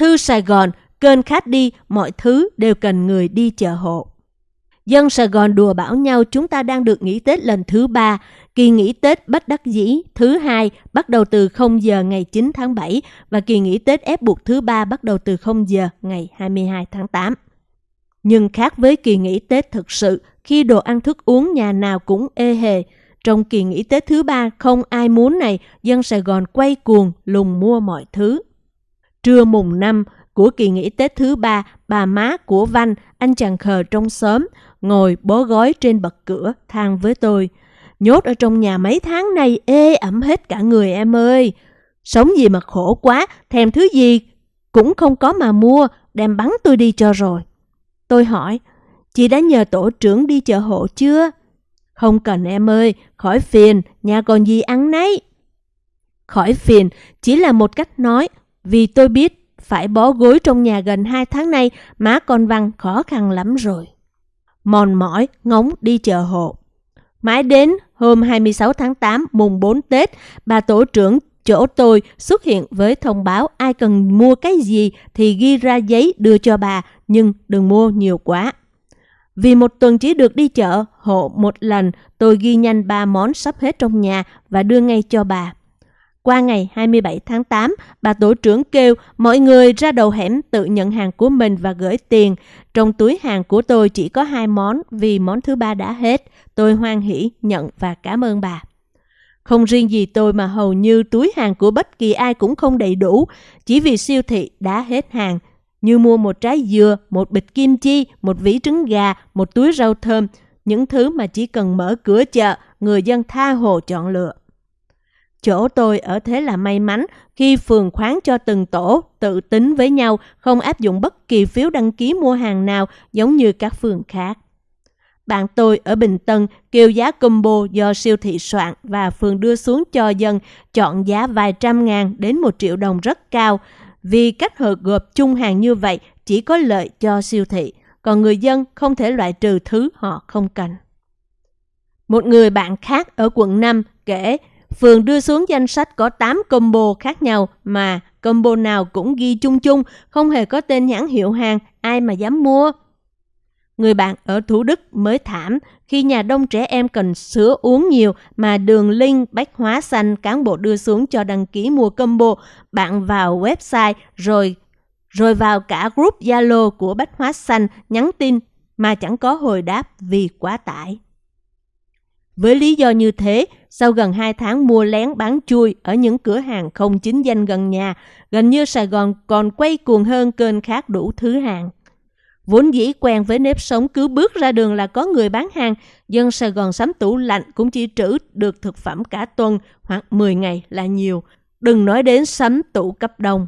Thư Sài Gòn, kênh khách đi, mọi thứ đều cần người đi chợ hộ. Dân Sài Gòn đùa bảo nhau chúng ta đang được nghỉ Tết lần thứ ba, kỳ nghỉ Tết bất đắc dĩ thứ hai bắt đầu từ 0 giờ ngày 9 tháng 7 và kỳ nghỉ Tết ép buộc thứ ba bắt đầu từ 0 giờ ngày 22 tháng 8. Nhưng khác với kỳ nghỉ Tết thực sự, khi đồ ăn thức uống nhà nào cũng ê hề, trong kỳ nghỉ Tết thứ ba không ai muốn này, dân Sài Gòn quay cuồng lùng mua mọi thứ. Trưa mùng năm của kỳ nghỉ Tết thứ ba, bà má của Văn, anh chàng khờ trong xóm, ngồi bó gói trên bậc cửa, than với tôi. Nhốt ở trong nhà mấy tháng nay ê ẩm hết cả người em ơi. Sống gì mà khổ quá, thèm thứ gì cũng không có mà mua, đem bắn tôi đi cho rồi. Tôi hỏi, chị đã nhờ tổ trưởng đi chợ hộ chưa? Không cần em ơi, khỏi phiền, nhà còn gì ăn nấy. Khỏi phiền chỉ là một cách nói, vì tôi biết phải bó gối trong nhà gần hai tháng nay má con Văn khó khăn lắm rồi. Mòn mỏi, ngóng đi chợ hộ. Mãi đến hôm 26 tháng 8 mùng 4 Tết, bà tổ trưởng chỗ tôi xuất hiện với thông báo ai cần mua cái gì thì ghi ra giấy đưa cho bà, nhưng đừng mua nhiều quá. Vì một tuần chỉ được đi chợ hộ một lần, tôi ghi nhanh ba món sắp hết trong nhà và đưa ngay cho bà. Qua ngày 27 tháng 8, bà tổ trưởng kêu mọi người ra đầu hẻm tự nhận hàng của mình và gửi tiền. Trong túi hàng của tôi chỉ có hai món vì món thứ ba đã hết. Tôi hoan hỷ nhận và cảm ơn bà. Không riêng gì tôi mà hầu như túi hàng của bất kỳ ai cũng không đầy đủ, chỉ vì siêu thị đã hết hàng. Như mua một trái dừa, một bịch kim chi, một vỉ trứng gà, một túi rau thơm, những thứ mà chỉ cần mở cửa chợ, người dân tha hồ chọn lựa. Chỗ tôi ở thế là may mắn khi phường khoán cho từng tổ tự tính với nhau không áp dụng bất kỳ phiếu đăng ký mua hàng nào giống như các phường khác. Bạn tôi ở Bình Tân kêu giá combo do siêu thị soạn và phường đưa xuống cho dân chọn giá vài trăm ngàn đến một triệu đồng rất cao vì cách hợp gộp chung hàng như vậy chỉ có lợi cho siêu thị, còn người dân không thể loại trừ thứ họ không cần. Một người bạn khác ở quận 5 kể Phường đưa xuống danh sách có 8 combo khác nhau mà combo nào cũng ghi chung chung, không hề có tên nhãn hiệu hàng, ai mà dám mua. Người bạn ở Thủ Đức mới thảm khi nhà đông trẻ em cần sữa uống nhiều mà đường link bách hóa xanh cán bộ đưa xuống cho đăng ký mua combo. Bạn vào website rồi rồi vào cả group Zalo của bách hóa xanh nhắn tin mà chẳng có hồi đáp vì quá tải. Với lý do như thế, sau gần 2 tháng mua lén bán chui ở những cửa hàng không chính danh gần nhà, gần như Sài Gòn còn quay cuồng hơn kênh khác đủ thứ hàng. Vốn dĩ quen với nếp sống cứ bước ra đường là có người bán hàng, dân Sài Gòn sắm tủ lạnh cũng chỉ trữ được thực phẩm cả tuần hoặc 10 ngày là nhiều, đừng nói đến sắm tủ cấp đông.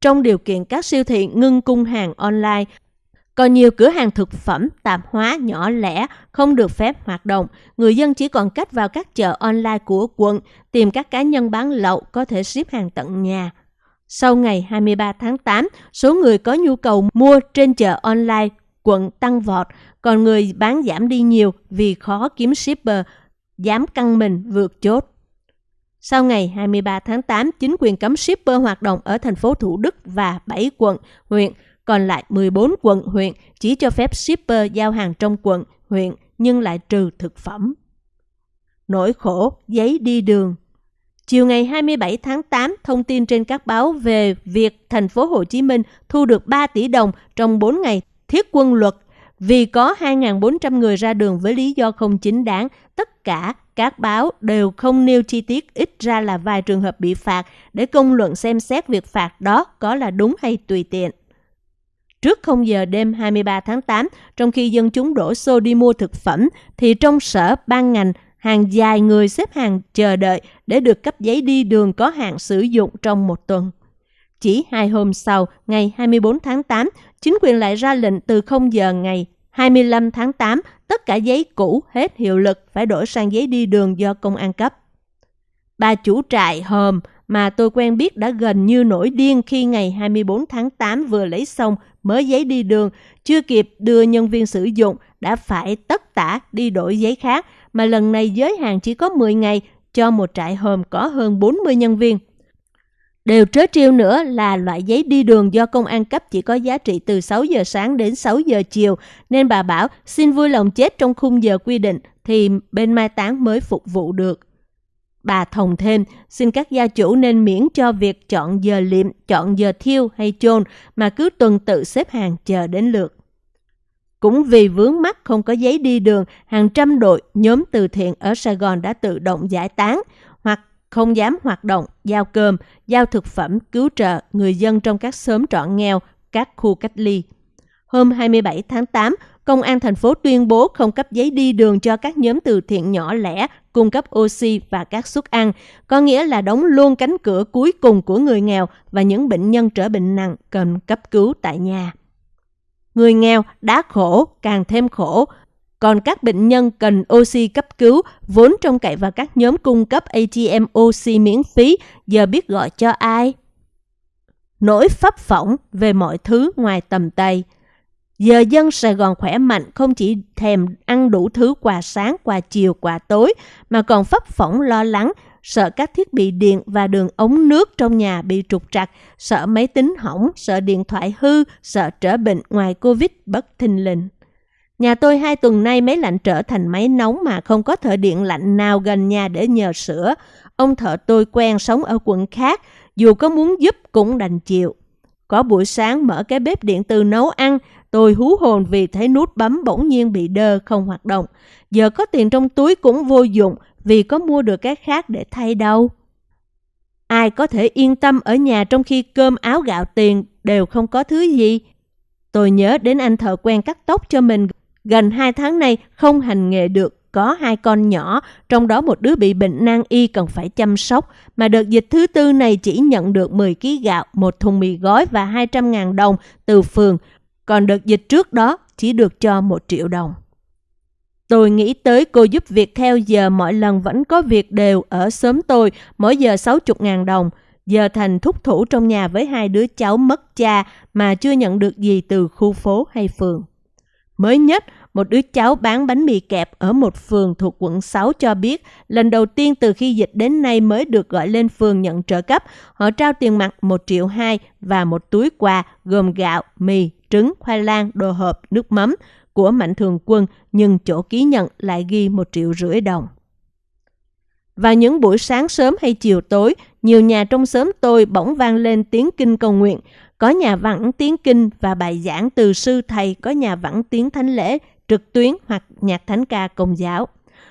Trong điều kiện các siêu thị ngưng cung hàng online, còn nhiều cửa hàng thực phẩm, tạp hóa nhỏ lẻ không được phép hoạt động. Người dân chỉ còn cách vào các chợ online của quận tìm các cá nhân bán lậu có thể ship hàng tận nhà. Sau ngày 23 tháng 8, số người có nhu cầu mua trên chợ online quận tăng vọt, còn người bán giảm đi nhiều vì khó kiếm shipper, dám căng mình vượt chốt. Sau ngày 23 tháng 8, chính quyền cấm shipper hoạt động ở thành phố Thủ Đức và 7 quận, huyện, còn lại 14 quận, huyện chỉ cho phép shipper giao hàng trong quận, huyện nhưng lại trừ thực phẩm. Nỗi khổ, giấy đi đường Chiều ngày 27 tháng 8, thông tin trên các báo về việc thành phố Hồ Chí Minh thu được 3 tỷ đồng trong 4 ngày thiết quân luật vì có 2.400 người ra đường với lý do không chính đáng. Tất cả các báo đều không nêu chi tiết ít ra là vài trường hợp bị phạt để công luận xem xét việc phạt đó có là đúng hay tùy tiện. Trước 0 giờ đêm 23 tháng 8, trong khi dân chúng đổ xô đi mua thực phẩm, thì trong sở ban ngành hàng dài người xếp hàng chờ đợi để được cấp giấy đi đường có hạn sử dụng trong một tuần. Chỉ hai hôm sau, ngày 24 tháng 8, chính quyền lại ra lệnh từ 0 giờ ngày 25 tháng 8, tất cả giấy cũ hết hiệu lực phải đổi sang giấy đi đường do công an cấp. Bà chủ trại hòm mà tôi quen biết đã gần như nổi điên khi ngày 24 tháng 8 vừa lấy xong mới giấy đi đường, chưa kịp đưa nhân viên sử dụng đã phải tất tả đi đổi giấy khác mà lần này giới hạn chỉ có 10 ngày cho một trại hòm có hơn 40 nhân viên. Đều trớ trêu nữa là loại giấy đi đường do công an cấp chỉ có giá trị từ 6 giờ sáng đến 6 giờ chiều, nên bà bảo xin vui lòng chết trong khung giờ quy định thì bên mai táng mới phục vụ được. Bà thồng thêm, xin các gia chủ nên miễn cho việc chọn giờ liệm, chọn giờ thiêu hay chôn mà cứ tuần tự xếp hàng chờ đến lượt. Cũng vì vướng mắt không có giấy đi đường, hàng trăm đội nhóm từ thiện ở Sài Gòn đã tự động giải tán hoặc không dám hoạt động, giao cơm, giao thực phẩm, cứu trợ người dân trong các xóm trọ nghèo, các khu cách ly. Hôm 27 tháng 8, Công an thành phố tuyên bố không cấp giấy đi đường cho các nhóm từ thiện nhỏ lẻ, cung cấp oxy và các suất ăn, có nghĩa là đóng luôn cánh cửa cuối cùng của người nghèo và những bệnh nhân trở bệnh nặng cần cấp cứu tại nhà. Người nghèo đã khổ, càng thêm khổ, còn các bệnh nhân cần oxy cấp cứu vốn trông cậy vào các nhóm cung cấp ATM oxy miễn phí, giờ biết gọi cho ai? Nỗi pháp phỏng về mọi thứ ngoài tầm tay – Giờ dân Sài Gòn khỏe mạnh không chỉ thèm ăn đủ thứ quà sáng, quà chiều, quà tối, mà còn phấp phỏng lo lắng, sợ các thiết bị điện và đường ống nước trong nhà bị trục trặc, sợ máy tính hỏng, sợ điện thoại hư, sợ trở bệnh ngoài Covid bất thình lình. Nhà tôi hai tuần nay máy lạnh trở thành máy nóng mà không có thợ điện lạnh nào gần nhà để nhờ sửa. Ông thợ tôi quen sống ở quận khác, dù có muốn giúp cũng đành chịu. Có buổi sáng mở cái bếp điện từ nấu ăn, Tôi hú hồn vì thấy nút bấm bỗng nhiên bị đơ không hoạt động. Giờ có tiền trong túi cũng vô dụng vì có mua được cái khác để thay đâu. Ai có thể yên tâm ở nhà trong khi cơm áo gạo tiền đều không có thứ gì? Tôi nhớ đến anh thợ quen cắt tóc cho mình gần hai tháng nay không hành nghề được có hai con nhỏ, trong đó một đứa bị bệnh nan y cần phải chăm sóc, mà đợt dịch thứ tư này chỉ nhận được 10 kg gạo, một thùng mì gói và 200.000 đồng từ phường, còn đợt dịch trước đó chỉ được cho một triệu đồng. Tôi nghĩ tới cô giúp việc theo giờ mọi lần vẫn có việc đều ở sớm tôi, mỗi giờ 60.000 đồng. Giờ thành thúc thủ trong nhà với hai đứa cháu mất cha mà chưa nhận được gì từ khu phố hay phường. Mới nhất, một đứa cháu bán bánh mì kẹp ở một phường thuộc quận 6 cho biết lần đầu tiên từ khi dịch đến nay mới được gọi lên phường nhận trợ cấp. Họ trao tiền mặt 1 triệu 2 và một túi quà gồm gạo, mì, trứng, khoai lang, đồ hộp, nước mắm của Mạnh Thường Quân nhưng chỗ ký nhận lại ghi 1 triệu rưỡi đồng. Vào những buổi sáng sớm hay chiều tối, nhiều nhà trong xóm tôi bỗng vang lên tiếng kinh cầu nguyện. Có nhà vẳng tiếng kinh và bài giảng từ sư thầy, có nhà vẳng tiếng thánh lễ, trực tuyến hoặc nhạc thánh ca công giáo.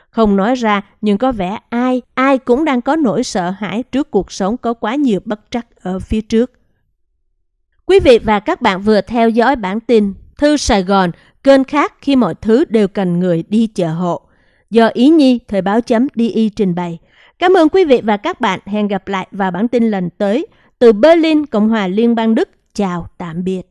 Không nói ra, nhưng có vẻ ai, ai cũng đang có nỗi sợ hãi trước cuộc sống có quá nhiều bất trắc ở phía trước. Quý vị và các bạn vừa theo dõi bản tin Thư Sài Gòn, kênh khác khi mọi thứ đều cần người đi chợ hộ. Do Ý Nhi, Thời báo chấm DI trình bày. Cảm ơn quý vị và các bạn. Hẹn gặp lại vào bản tin lần tới. Từ Berlin, Cộng hòa Liên bang Đức. Chào, tạm biệt.